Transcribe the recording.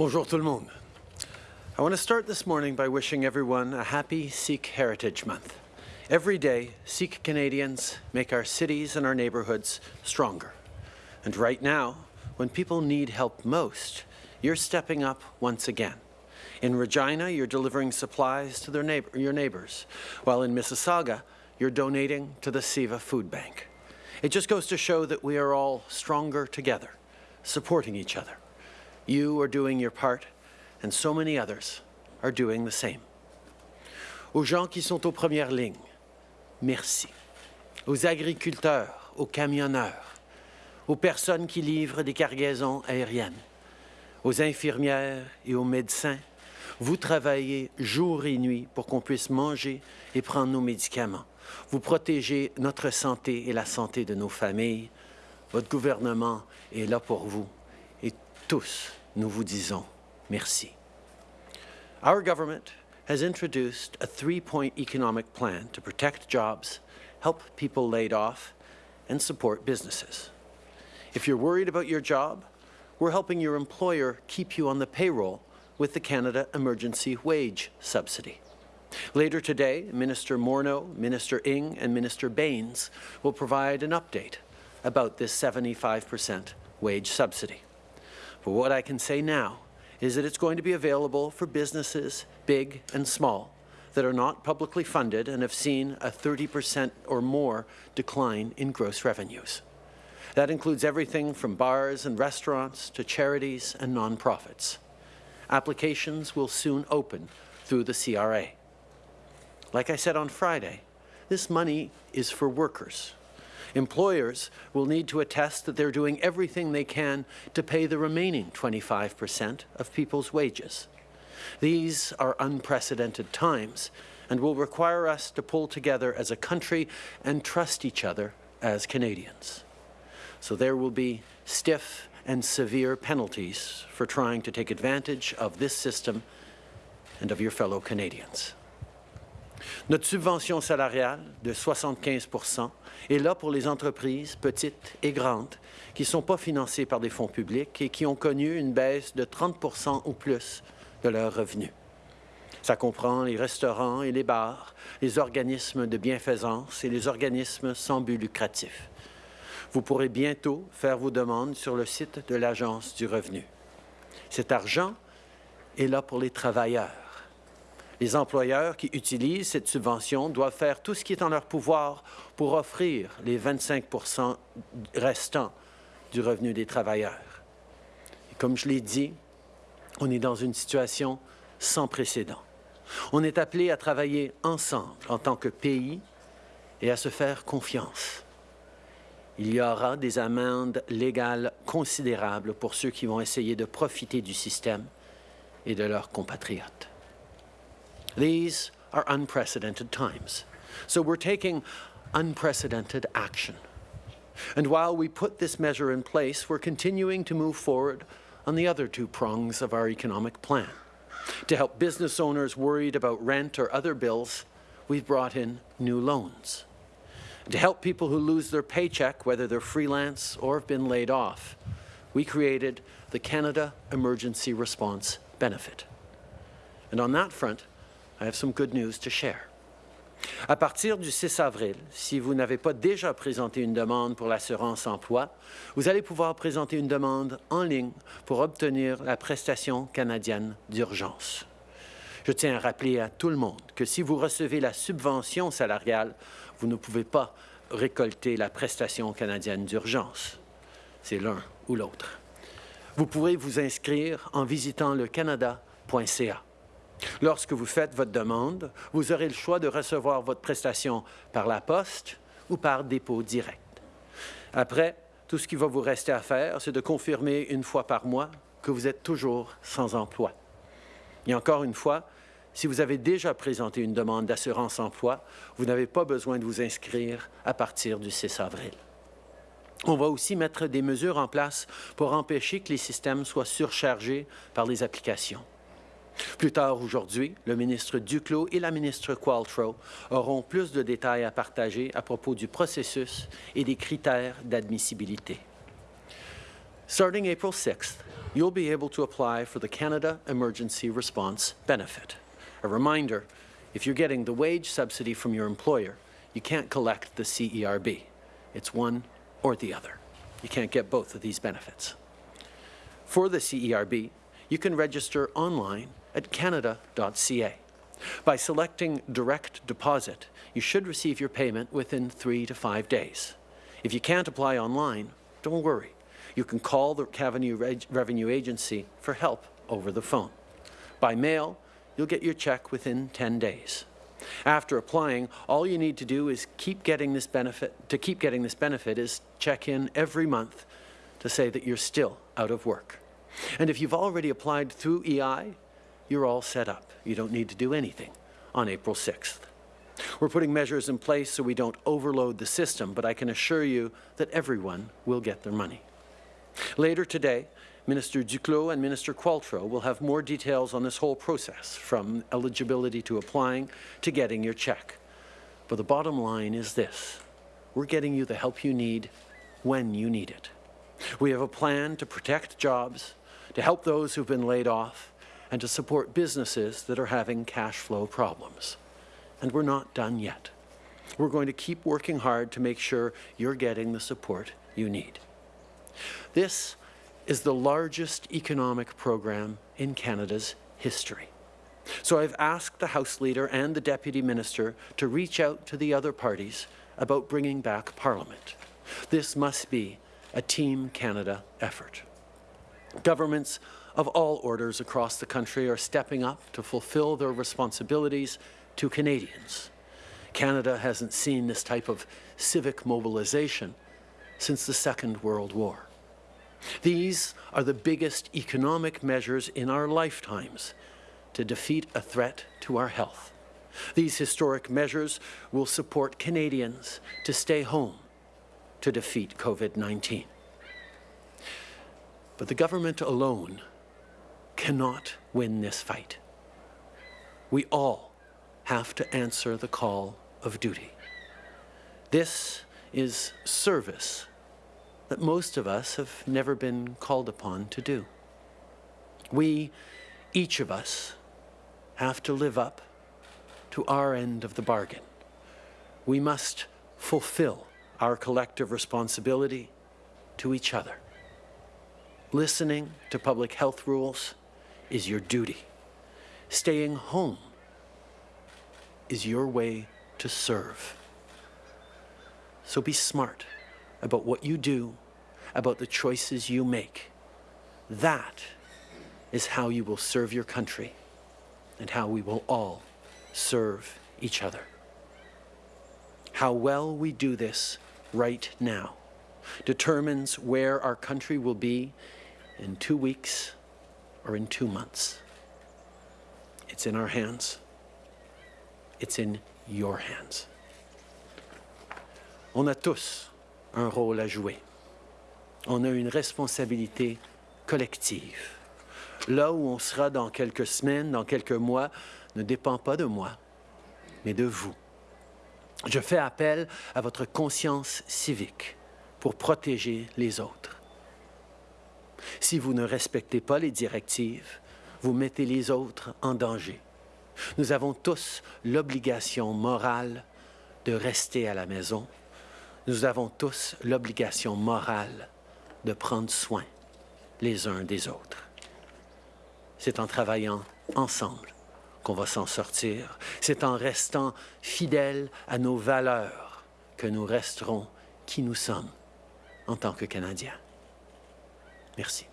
Bonjour tout le monde. I want to start this morning by wishing everyone a happy Sikh Heritage Month. Every day, Sikh Canadians make our cities and our neighbourhoods stronger. And right now, when people need help most, you're stepping up once again. In Regina, you're delivering supplies to neighbor, your neighbours, while in Mississauga, you're donating to the Seva Food Bank. It just goes to show that we are all stronger together, supporting each other. You are doing your part, and so many others are doing the same. Aux gens qui sont aux premières lignes, merci. Aux agriculteurs, aux camionneurs, aux personnes qui livrent des cargaisons aériennes, aux infirmières et aux médecins, vous travaillez jour et nuit pour qu'on puisse manger et prendre nos médicaments. Vous protégez notre santé et la santé de nos familles. Votre gouvernement est là pour vous. Et tous, nous vous disons merci. Our government has introduced a three-point economic plan to protect jobs, help people laid off, and support businesses. If you're worried about your job, we're helping your employer keep you on the payroll with the Canada Emergency Wage Subsidy. Later today, Minister Morneau, Minister Ng and Minister Bains will provide an update about this 75% wage subsidy. But what I can say now is that it's going to be available for businesses, big and small, that are not publicly funded and have seen a 30% or more decline in gross revenues. That includes everything from bars and restaurants to charities and nonprofits. Applications will soon open through the CRA. Like I said on Friday, this money is for workers. Employers will need to attest that they're doing everything they can to pay the remaining 25% of people's wages. These are unprecedented times and will require us to pull together as a country and trust each other as Canadians. So there will be stiff and severe penalties for trying to take advantage of this system and of your fellow Canadians. Notre subvention salariale de 75% est là pour les entreprises petites et grandes qui ne sont pas financées par des fonds publics et qui ont connu une baisse de 30% ou plus de leurs revenus. Ça comprend les restaurants et les bars, les organismes de bienfaisance et les organismes sans but lucratif. Vous pourrez bientôt faire vos demandes sur le site de l'Agence du revenu. Cet argent est là pour les travailleurs. Les employeurs qui utilisent cette subvention doivent faire tout ce qui est en leur pouvoir pour offrir les 25% restants du revenu des travailleurs. Comme je l'ai dit, on est dans une situation sans précédent. On est appelé à travailler ensemble en tant que pays et à se faire confiance il y aura des amendes légales considérables pour ceux qui vont essayer de profiter du système et de leurs compatriotes. These are unprecedented times, so we're taking unprecedented action. And while we put this measure in place, we're continuing to move forward on the other two prongs of our economic plan. To help business owners worried about rent or other bills, we've brought in new loans to help people who lose their paycheck, whether they're freelance or have been laid off, we created the Canada Emergency Response Benefit. And on that front, I have some good news to share. À partir du 6 avril, si vous n'avez pas déjà présenté une demande pour l'assurance emploi, vous allez pouvoir présenter une demande en ligne pour obtenir la prestation canadienne d'urgence. Je tiens à rappeler à tout le monde que si vous recevez la subvention salariale, vous ne pouvez pas récolter la prestation canadienne d'urgence. C'est l'un ou l'autre. Vous pourrez vous inscrire en visitant le canada.ca. Lorsque vous faites votre demande, vous aurez le choix de recevoir votre prestation par la poste ou par dépôt direct. Après, tout ce qui va vous rester à faire, c'est de confirmer une fois par mois que vous êtes toujours sans emploi. Et encore une fois, si vous avez déjà présenté une demande d'assurance emploi, vous n'avez pas besoin de vous inscrire à partir du 6 avril. On va aussi mettre des mesures en place pour empêcher que les systèmes soient surchargés par les applications. Plus tard aujourd'hui, le ministre Duclos et la ministre Qualtrough auront plus de détails à partager à propos du processus et des critères d'admissibilité. Starting April 6th, you'll be able to apply for the Canada Emergency Response Benefit. A reminder, if you're getting the wage subsidy from your employer, you can't collect the CERB. It's one or the other. You can't get both of these benefits. For the CERB, you can register online at canada.ca. By selecting direct deposit, you should receive your payment within three to five days. If you can't apply online, don't worry. You can call the Revenue, Agency for help over the phone. By mail, you'll get your check within 10 days. After applying, all you need to do is keep getting this benefit, to keep getting this benefit is check in every month to say that you're still out of work. And if you've already applied through EI, you're all set up. You don't need to do anything on April 6th. We're putting measures in place so we don't overload the system, but I can assure you that everyone will get their money. Later today, Minister Duclos and Minister Qualtrough will have more details on this whole process, from eligibility to applying to getting your check. But the bottom line is this. We're getting you the help you need when you need it. We have a plan to protect jobs, to help those who've been laid off, and to support businesses that are having cash flow problems. And we're not done yet. We're going to keep working hard to make sure you're getting the support you need. This is the largest economic program in Canada's history. So I've asked the House Leader and the Deputy Minister to reach out to the other parties about bringing back Parliament. This must be a Team Canada effort. Governments of all orders across the country are stepping up to fulfill their responsibilities to Canadians. Canada hasn't seen this type of civic mobilization since the Second World War. These are the biggest economic measures in our lifetimes to defeat a threat to our health. These historic measures will support Canadians to stay home to defeat COVID-19. But the government alone cannot win this fight. We all have to answer the call of duty. This is service that most of us have never been called upon to do. We, each of us, have to live up to our end of the bargain. We must fulfill our collective responsibility to each other. Listening to public health rules is your duty. Staying home is your way to serve. So be smart about what you do, about the choices you make. That is how you will serve your country and how we will all serve each other. How well we do this right now determines where our country will be in two weeks or in two months. It's in our hands. It's in your hands. On a tous un rôle à jouer. On a une responsabilité collective. Là où on sera dans quelques semaines, dans quelques mois, ne dépend pas de moi, mais de vous. Je fais appel à votre conscience civique pour protéger les autres. Si vous ne respectez pas les directives, vous mettez les autres en danger. Nous avons tous l'obligation morale de rester à la maison nous avons tous l'obligation morale de prendre soin les uns des autres. C'est en travaillant ensemble qu'on va s'en sortir. C'est en restant fidèles à nos valeurs que nous resterons qui nous sommes en tant que Canadiens. Merci.